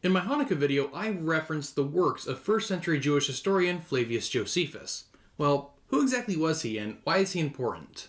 In my Hanukkah video, I referenced the works of first century Jewish historian Flavius Josephus. Well, who exactly was he and why is he important?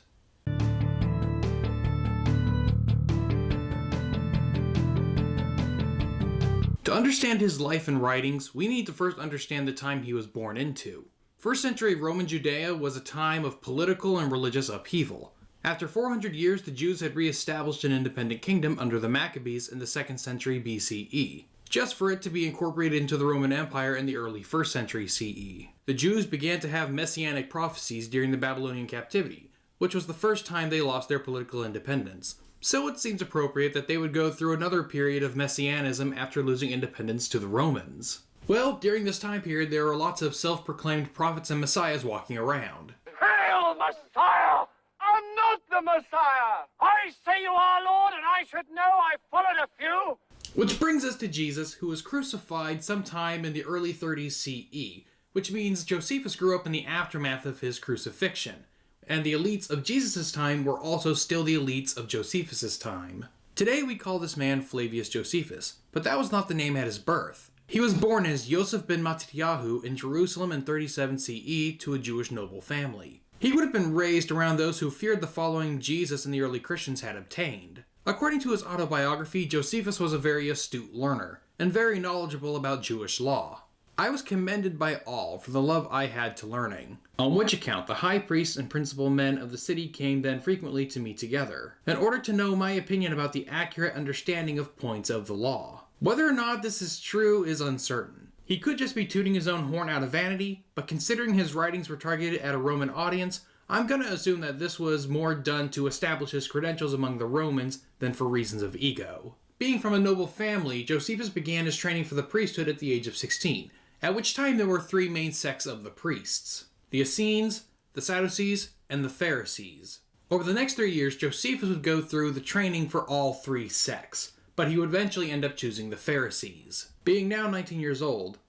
To understand his life and writings, we need to first understand the time he was born into. First century Roman Judea was a time of political and religious upheaval. After 400 years, the Jews had re-established an independent kingdom under the Maccabees in the 2nd century BCE just for it to be incorporated into the Roman Empire in the early 1st century CE. The Jews began to have messianic prophecies during the Babylonian captivity, which was the first time they lost their political independence. So it seems appropriate that they would go through another period of messianism after losing independence to the Romans. Well, during this time period, there were lots of self-proclaimed prophets and messiahs walking around. Hail, Messiah! I'm not the Messiah! I say you are, Lord, and I should know I followed a few. Which brings us to Jesus, who was crucified sometime in the early 30s CE, which means Josephus grew up in the aftermath of his crucifixion, and the elites of Jesus' time were also still the elites of Josephus' time. Today we call this man Flavius Josephus, but that was not the name at his birth. He was born as Yosef ben Matityahu in Jerusalem in 37 CE to a Jewish noble family. He would have been raised around those who feared the following Jesus and the early Christians had obtained. According to his autobiography, Josephus was a very astute learner, and very knowledgeable about Jewish law. I was commended by all for the love I had to learning, on which account the high priests and principal men of the city came then frequently to me together, in order to know my opinion about the accurate understanding of points of the law. Whether or not this is true is uncertain. He could just be tooting his own horn out of vanity, but considering his writings were targeted at a Roman audience, I'm going to assume that this was more done to establish his credentials among the Romans than for reasons of ego. Being from a noble family, Josephus began his training for the priesthood at the age of 16, at which time there were three main sects of the priests the Essenes, the Sadducees, and the Pharisees. Over the next three years, Josephus would go through the training for all three sects, but he would eventually end up choosing the Pharisees. Being now 19 years old,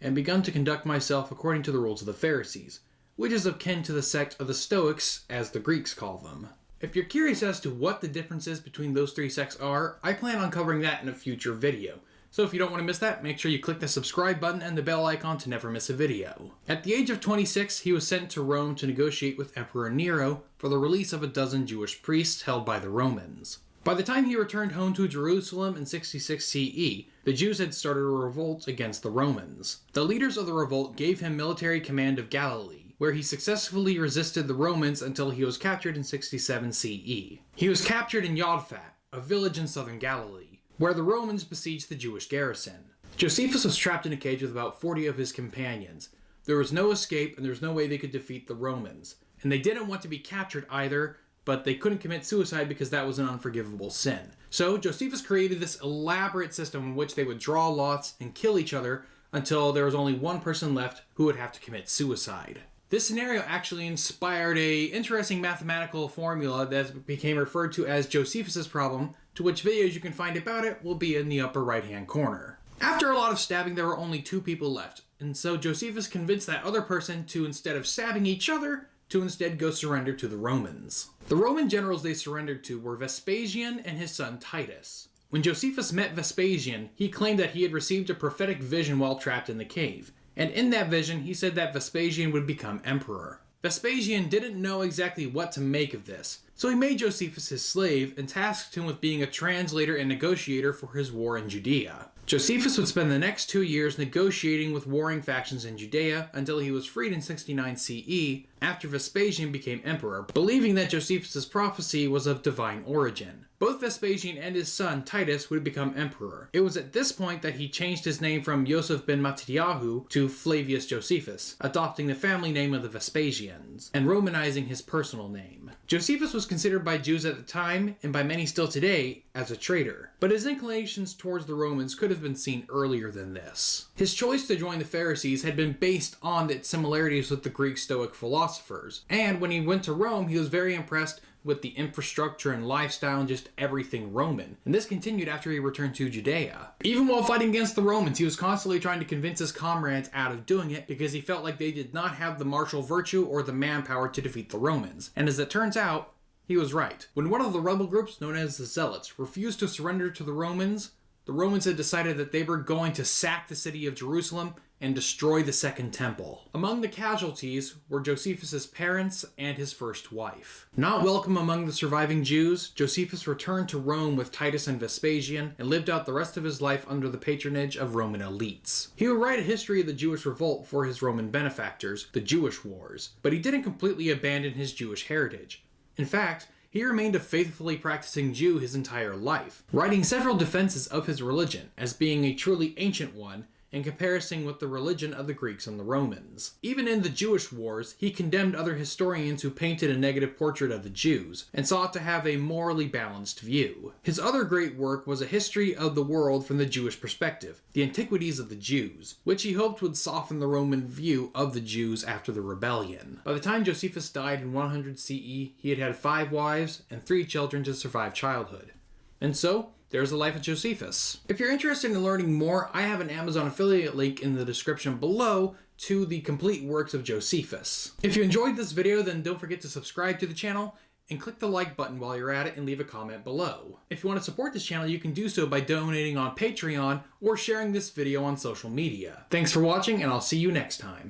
and begun to conduct myself according to the rules of the Pharisees, which is akin to the sect of the Stoics, as the Greeks call them. If you're curious as to what the differences between those three sects are, I plan on covering that in a future video. So if you don't want to miss that, make sure you click the subscribe button and the bell icon to never miss a video. At the age of 26, he was sent to Rome to negotiate with Emperor Nero for the release of a dozen Jewish priests held by the Romans. By the time he returned home to Jerusalem in 66 CE, the Jews had started a revolt against the Romans. The leaders of the revolt gave him military command of Galilee, where he successfully resisted the Romans until he was captured in 67 CE. He was captured in Yodfat, a village in southern Galilee, where the Romans besieged the Jewish garrison. Josephus was trapped in a cage with about 40 of his companions. There was no escape and there was no way they could defeat the Romans. And they didn't want to be captured either, but they couldn't commit suicide because that was an unforgivable sin. So Josephus created this elaborate system in which they would draw lots and kill each other until there was only one person left who would have to commit suicide. This scenario actually inspired a interesting mathematical formula that became referred to as Josephus's problem, to which videos you can find about it will be in the upper right hand corner. After a lot of stabbing, there were only two people left, and so Josephus convinced that other person to, instead of stabbing each other, to instead go surrender to the Romans. The Roman generals they surrendered to were Vespasian and his son Titus. When Josephus met Vespasian, he claimed that he had received a prophetic vision while trapped in the cave, and in that vision, he said that Vespasian would become emperor. Vespasian didn't know exactly what to make of this, so he made Josephus his slave and tasked him with being a translator and negotiator for his war in Judea. Josephus would spend the next two years negotiating with warring factions in Judea until he was freed in 69 CE after Vespasian became emperor, believing that Josephus' prophecy was of divine origin. Both Vespasian and his son Titus would become emperor. It was at this point that he changed his name from Yosef ben Matityahu to Flavius Josephus, adopting the family name of the Vespasians, and Romanizing his personal name. Josephus was considered by Jews at the time, and by many still today, as a traitor, but his inclinations towards the Romans could have been seen earlier than this. His choice to join the Pharisees had been based on its similarities with the Greek Stoic philosophers, and when he went to Rome, he was very impressed with the infrastructure and lifestyle and just everything Roman. And this continued after he returned to Judea. Even while fighting against the Romans, he was constantly trying to convince his comrades out of doing it because he felt like they did not have the martial virtue or the manpower to defeat the Romans. And as it turns out, he was right. When one of the rebel groups, known as the Zealots, refused to surrender to the Romans, the Romans had decided that they were going to sack the city of Jerusalem and destroy the Second Temple. Among the casualties were Josephus's parents and his first wife. Not welcome among the surviving Jews, Josephus returned to Rome with Titus and Vespasian and lived out the rest of his life under the patronage of Roman elites. He would write a history of the Jewish revolt for his Roman benefactors, the Jewish Wars, but he didn't completely abandon his Jewish heritage. In fact, he remained a faithfully practicing Jew his entire life, writing several defenses of his religion as being a truly ancient one in comparison with the religion of the Greeks and the Romans. Even in the Jewish wars, he condemned other historians who painted a negative portrait of the Jews, and sought to have a morally balanced view. His other great work was a history of the world from the Jewish perspective, the Antiquities of the Jews, which he hoped would soften the Roman view of the Jews after the rebellion. By the time Josephus died in 100 CE, he had had five wives and three children to survive childhood. And so, there's the life of Josephus. If you're interested in learning more, I have an Amazon affiliate link in the description below to the complete works of Josephus. If you enjoyed this video, then don't forget to subscribe to the channel and click the like button while you're at it and leave a comment below. If you want to support this channel, you can do so by donating on Patreon or sharing this video on social media. Thanks for watching, and I'll see you next time.